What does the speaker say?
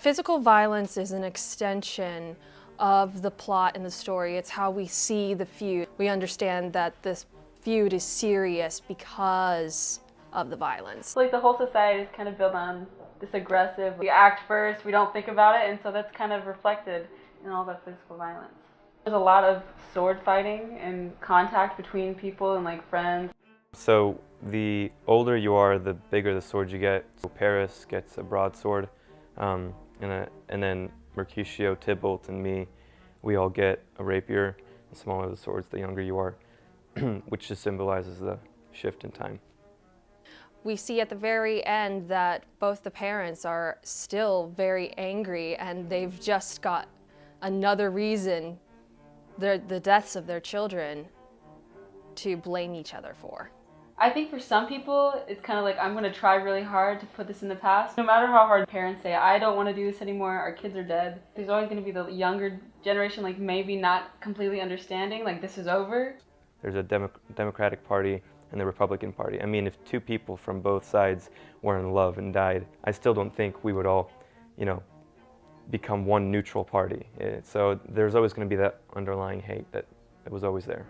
Physical violence is an extension of the plot in the story. It's how we see the feud. We understand that this feud is serious because of the violence. Like the whole society is kind of built on this aggressive, we act first, we don't think about it, and so that's kind of reflected in all the physical violence. There's a lot of sword fighting and contact between people and like friends. So the older you are, the bigger the sword you get. So Paris gets a broadsword, um, and, a, and then Mercutio, Tybalt, and me, we all get a rapier. The smaller the swords, the younger you are, which just symbolizes the shift in time. We see at the very end that both the parents are still very angry and they've just got another reason, the, the deaths of their children, to blame each other for. I think for some people, it's kind of like, I'm going to try really hard to put this in the past. No matter how hard parents say, I don't want to do this anymore, our kids are dead, there's always going to be the younger generation, like maybe not completely understanding, like this is over. There's a Demo Democratic Party and the Republican Party. I mean, if two people from both sides were in love and died, I still don't think we would all, you know, become one neutral party. Eh, so there's always going to be that underlying hate that, that was always there.